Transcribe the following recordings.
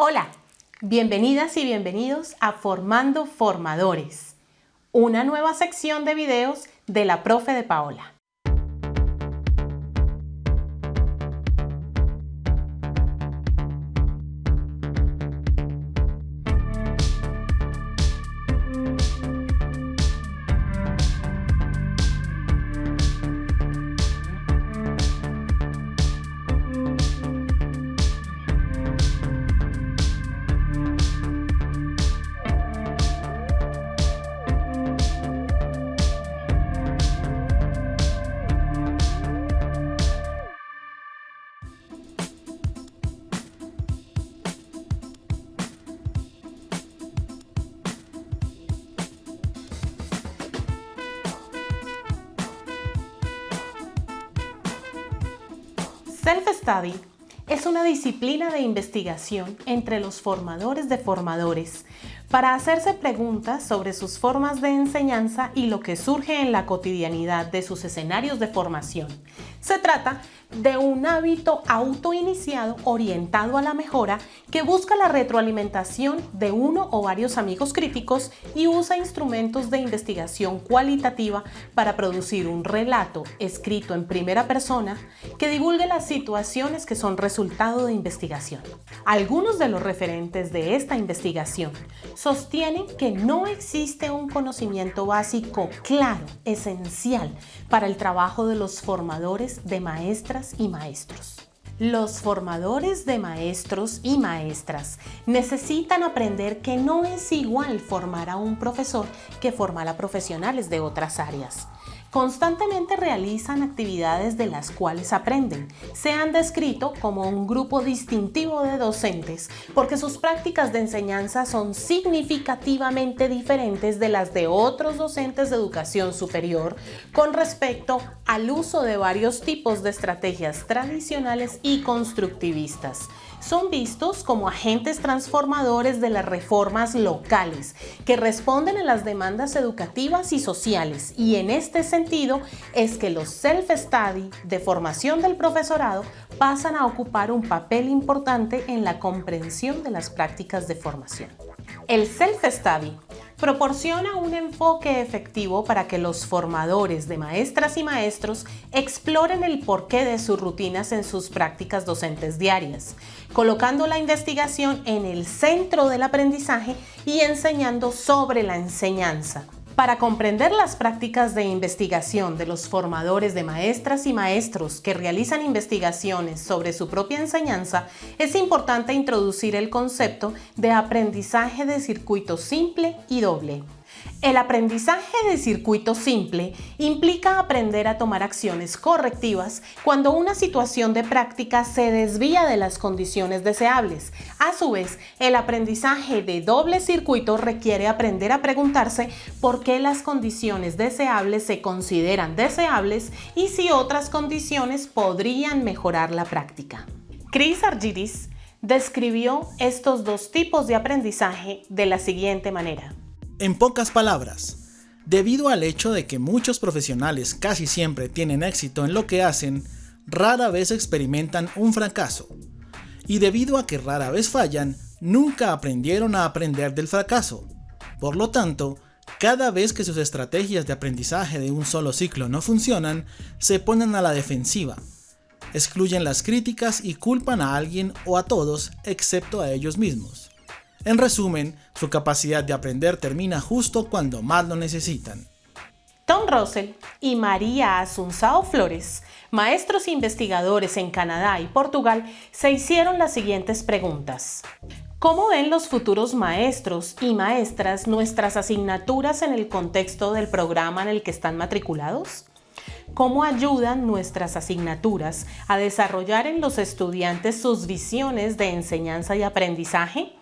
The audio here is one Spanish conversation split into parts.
Hola, bienvenidas y bienvenidos a Formando Formadores, una nueva sección de videos de la profe de Paola. Self-study es una disciplina de investigación entre los formadores de formadores para hacerse preguntas sobre sus formas de enseñanza y lo que surge en la cotidianidad de sus escenarios de formación. Se trata de un hábito autoiniciado orientado a la mejora que busca la retroalimentación de uno o varios amigos críticos y usa instrumentos de investigación cualitativa para producir un relato escrito en primera persona que divulgue las situaciones que son resultado de investigación. Algunos de los referentes de esta investigación sostienen que no existe un conocimiento básico claro, esencial, para el trabajo de los formadores de maestras y maestros. Los formadores de maestros y maestras necesitan aprender que no es igual formar a un profesor que formar a profesionales de otras áreas. Constantemente realizan actividades de las cuales aprenden. Se han descrito como un grupo distintivo de docentes porque sus prácticas de enseñanza son significativamente diferentes de las de otros docentes de educación superior con respecto al uso de varios tipos de estrategias tradicionales y constructivistas son vistos como agentes transformadores de las reformas locales que responden a las demandas educativas y sociales y en este sentido es que los self-study de formación del profesorado pasan a ocupar un papel importante en la comprensión de las prácticas de formación. El self-study proporciona un enfoque efectivo para que los formadores de maestras y maestros exploren el porqué de sus rutinas en sus prácticas docentes diarias, colocando la investigación en el centro del aprendizaje y enseñando sobre la enseñanza. Para comprender las prácticas de investigación de los formadores de maestras y maestros que realizan investigaciones sobre su propia enseñanza, es importante introducir el concepto de aprendizaje de circuito simple y doble. El aprendizaje de circuito simple implica aprender a tomar acciones correctivas cuando una situación de práctica se desvía de las condiciones deseables. A su vez, el aprendizaje de doble circuito requiere aprender a preguntarse por qué las condiciones deseables se consideran deseables y si otras condiciones podrían mejorar la práctica. Chris Argyris describió estos dos tipos de aprendizaje de la siguiente manera. En pocas palabras, debido al hecho de que muchos profesionales casi siempre tienen éxito en lo que hacen, rara vez experimentan un fracaso. Y debido a que rara vez fallan, nunca aprendieron a aprender del fracaso. Por lo tanto, cada vez que sus estrategias de aprendizaje de un solo ciclo no funcionan, se ponen a la defensiva. Excluyen las críticas y culpan a alguien o a todos excepto a ellos mismos. En resumen, su capacidad de aprender termina justo cuando más lo necesitan. Tom Russell y María Asunzao Flores, maestros investigadores en Canadá y Portugal, se hicieron las siguientes preguntas. ¿Cómo ven los futuros maestros y maestras nuestras asignaturas en el contexto del programa en el que están matriculados? ¿Cómo ayudan nuestras asignaturas a desarrollar en los estudiantes sus visiones de enseñanza y aprendizaje?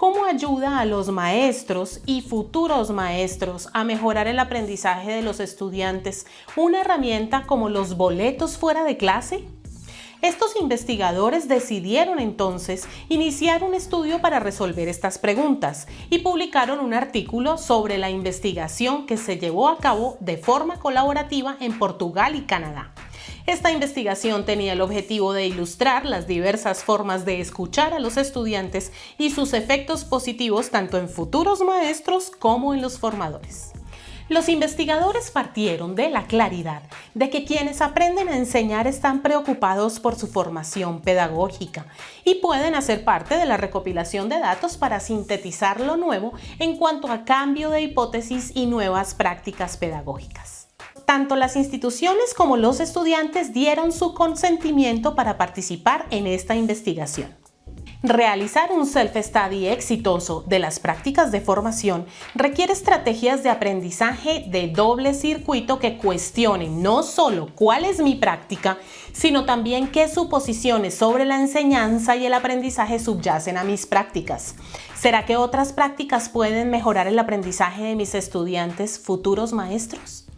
¿Cómo ayuda a los maestros y futuros maestros a mejorar el aprendizaje de los estudiantes una herramienta como los boletos fuera de clase? Estos investigadores decidieron entonces iniciar un estudio para resolver estas preguntas y publicaron un artículo sobre la investigación que se llevó a cabo de forma colaborativa en Portugal y Canadá. Esta investigación tenía el objetivo de ilustrar las diversas formas de escuchar a los estudiantes y sus efectos positivos tanto en futuros maestros como en los formadores. Los investigadores partieron de la claridad de que quienes aprenden a enseñar están preocupados por su formación pedagógica y pueden hacer parte de la recopilación de datos para sintetizar lo nuevo en cuanto a cambio de hipótesis y nuevas prácticas pedagógicas. Tanto las instituciones como los estudiantes dieron su consentimiento para participar en esta investigación. Realizar un self-study exitoso de las prácticas de formación requiere estrategias de aprendizaje de doble circuito que cuestionen no solo cuál es mi práctica, sino también qué suposiciones sobre la enseñanza y el aprendizaje subyacen a mis prácticas. ¿Será que otras prácticas pueden mejorar el aprendizaje de mis estudiantes futuros maestros?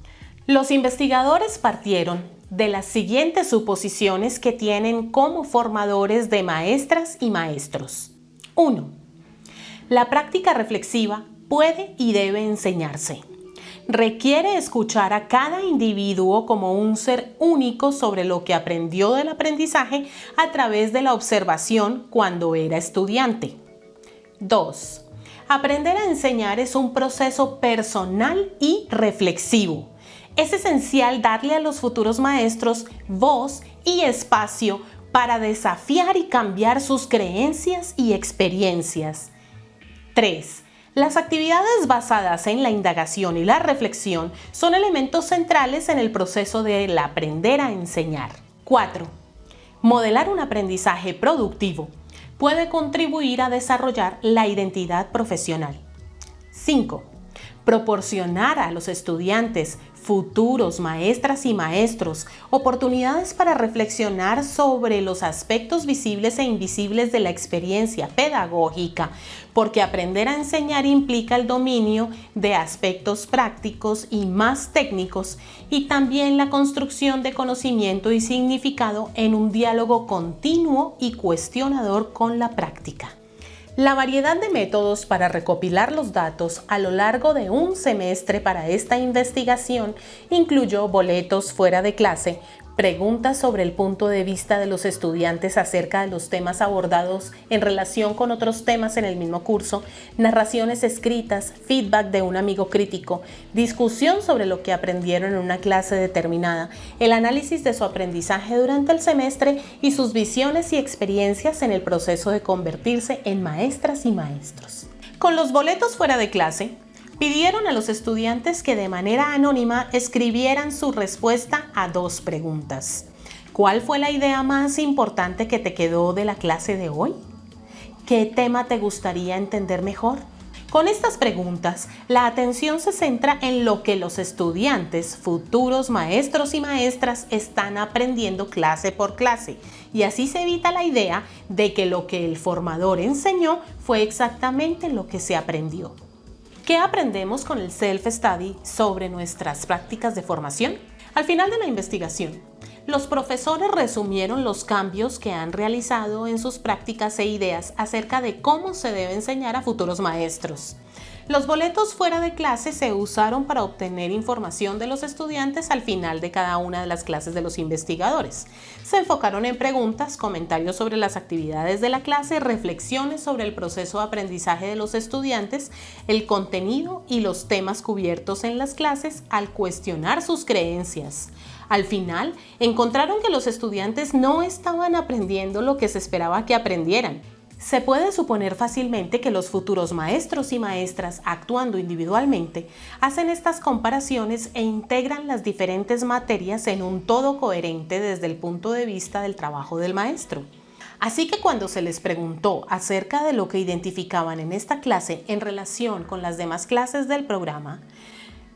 Los investigadores partieron de las siguientes suposiciones que tienen como formadores de maestras y maestros. 1. La práctica reflexiva puede y debe enseñarse. Requiere escuchar a cada individuo como un ser único sobre lo que aprendió del aprendizaje a través de la observación cuando era estudiante. 2. Aprender a enseñar es un proceso personal y reflexivo es esencial darle a los futuros maestros voz y espacio para desafiar y cambiar sus creencias y experiencias. 3. Las actividades basadas en la indagación y la reflexión son elementos centrales en el proceso del aprender a enseñar. 4. Modelar un aprendizaje productivo puede contribuir a desarrollar la identidad profesional. 5. Proporcionar a los estudiantes futuros maestras y maestros, oportunidades para reflexionar sobre los aspectos visibles e invisibles de la experiencia pedagógica, porque aprender a enseñar implica el dominio de aspectos prácticos y más técnicos y también la construcción de conocimiento y significado en un diálogo continuo y cuestionador con la práctica. La variedad de métodos para recopilar los datos a lo largo de un semestre para esta investigación incluyó boletos fuera de clase, preguntas sobre el punto de vista de los estudiantes acerca de los temas abordados en relación con otros temas en el mismo curso, narraciones escritas, feedback de un amigo crítico, discusión sobre lo que aprendieron en una clase determinada, el análisis de su aprendizaje durante el semestre y sus visiones y experiencias en el proceso de convertirse en maestras y maestros. Con los boletos fuera de clase, pidieron a los estudiantes que de manera anónima escribieran su respuesta a dos preguntas. ¿Cuál fue la idea más importante que te quedó de la clase de hoy? ¿Qué tema te gustaría entender mejor? Con estas preguntas, la atención se centra en lo que los estudiantes, futuros maestros y maestras están aprendiendo clase por clase y así se evita la idea de que lo que el formador enseñó fue exactamente lo que se aprendió. ¿Qué aprendemos con el self-study sobre nuestras prácticas de formación? Al final de la investigación, los profesores resumieron los cambios que han realizado en sus prácticas e ideas acerca de cómo se debe enseñar a futuros maestros. Los boletos fuera de clase se usaron para obtener información de los estudiantes al final de cada una de las clases de los investigadores. Se enfocaron en preguntas, comentarios sobre las actividades de la clase, reflexiones sobre el proceso de aprendizaje de los estudiantes, el contenido y los temas cubiertos en las clases al cuestionar sus creencias. Al final, encontraron que los estudiantes no estaban aprendiendo lo que se esperaba que aprendieran se puede suponer fácilmente que los futuros maestros y maestras, actuando individualmente, hacen estas comparaciones e integran las diferentes materias en un todo coherente desde el punto de vista del trabajo del maestro. Así que cuando se les preguntó acerca de lo que identificaban en esta clase en relación con las demás clases del programa,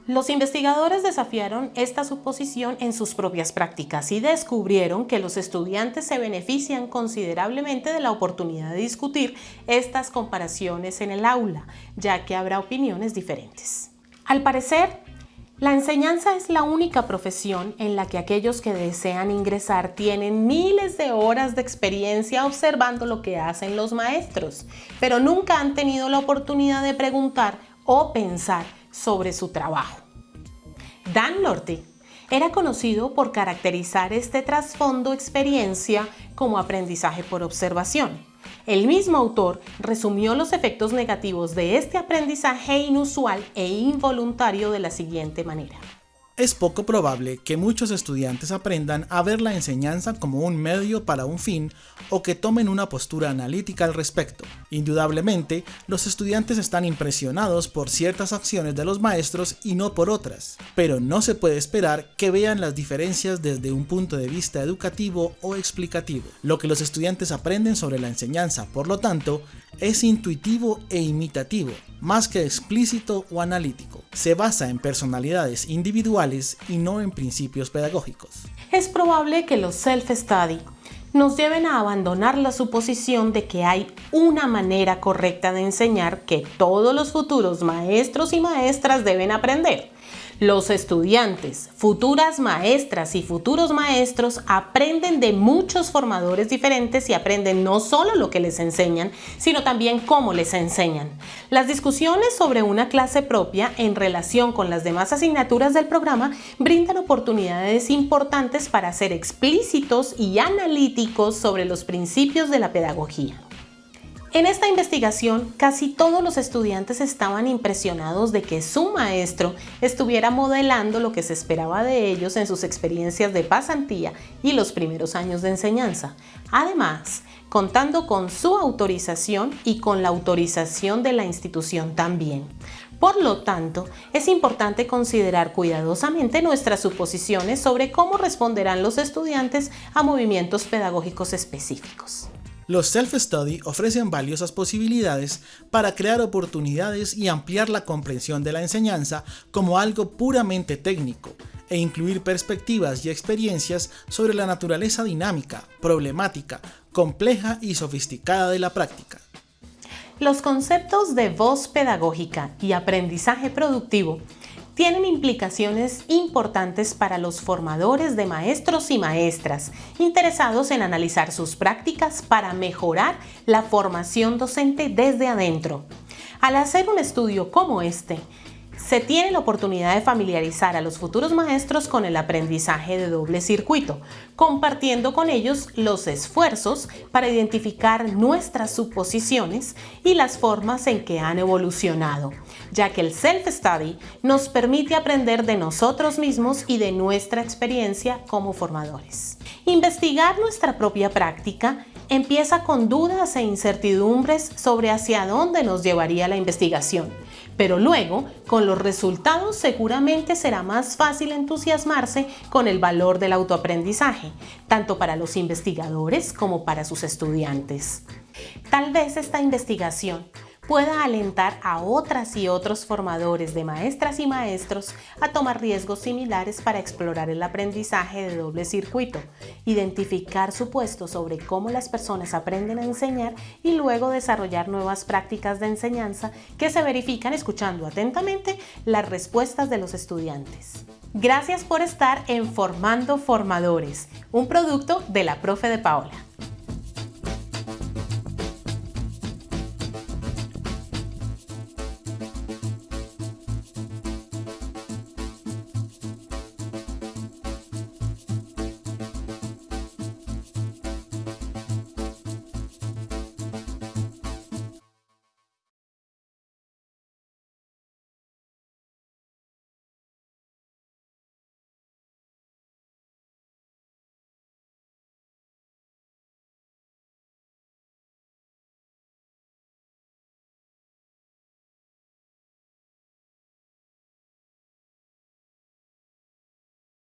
los investigadores desafiaron esta suposición en sus propias prácticas y descubrieron que los estudiantes se benefician considerablemente de la oportunidad de discutir estas comparaciones en el aula, ya que habrá opiniones diferentes. Al parecer, la enseñanza es la única profesión en la que aquellos que desean ingresar tienen miles de horas de experiencia observando lo que hacen los maestros, pero nunca han tenido la oportunidad de preguntar o pensar sobre su trabajo. Dan Norte Era conocido por caracterizar este trasfondo experiencia como aprendizaje por observación. El mismo autor resumió los efectos negativos de este aprendizaje inusual e involuntario de la siguiente manera. Es poco probable que muchos estudiantes aprendan a ver la enseñanza como un medio para un fin o que tomen una postura analítica al respecto. Indudablemente, los estudiantes están impresionados por ciertas acciones de los maestros y no por otras, pero no se puede esperar que vean las diferencias desde un punto de vista educativo o explicativo. Lo que los estudiantes aprenden sobre la enseñanza, por lo tanto, es intuitivo e imitativo, más que explícito o analítico. Se basa en personalidades individuales y no en principios pedagógicos. Es probable que los self-study nos lleven a abandonar la suposición de que hay una manera correcta de enseñar que todos los futuros maestros y maestras deben aprender. Los estudiantes, futuras maestras y futuros maestros aprenden de muchos formadores diferentes y aprenden no solo lo que les enseñan, sino también cómo les enseñan. Las discusiones sobre una clase propia en relación con las demás asignaturas del programa brindan oportunidades importantes para ser explícitos y analíticos sobre los principios de la pedagogía. En esta investigación, casi todos los estudiantes estaban impresionados de que su maestro estuviera modelando lo que se esperaba de ellos en sus experiencias de pasantía y los primeros años de enseñanza. Además, contando con su autorización y con la autorización de la institución también. Por lo tanto, es importante considerar cuidadosamente nuestras suposiciones sobre cómo responderán los estudiantes a movimientos pedagógicos específicos. Los self-study ofrecen valiosas posibilidades para crear oportunidades y ampliar la comprensión de la enseñanza como algo puramente técnico e incluir perspectivas y experiencias sobre la naturaleza dinámica, problemática, compleja y sofisticada de la práctica. Los conceptos de voz pedagógica y aprendizaje productivo tienen implicaciones importantes para los formadores de maestros y maestras interesados en analizar sus prácticas para mejorar la formación docente desde adentro. Al hacer un estudio como este, se tiene la oportunidad de familiarizar a los futuros maestros con el aprendizaje de doble circuito, compartiendo con ellos los esfuerzos para identificar nuestras suposiciones y las formas en que han evolucionado, ya que el self-study nos permite aprender de nosotros mismos y de nuestra experiencia como formadores. Investigar nuestra propia práctica empieza con dudas e incertidumbres sobre hacia dónde nos llevaría la investigación pero luego, con los resultados seguramente será más fácil entusiasmarse con el valor del autoaprendizaje, tanto para los investigadores como para sus estudiantes. Tal vez esta investigación pueda alentar a otras y otros formadores de maestras y maestros a tomar riesgos similares para explorar el aprendizaje de doble circuito, identificar su puesto sobre cómo las personas aprenden a enseñar y luego desarrollar nuevas prácticas de enseñanza que se verifican escuchando atentamente las respuestas de los estudiantes. Gracias por estar en Formando Formadores, un producto de la profe de Paola.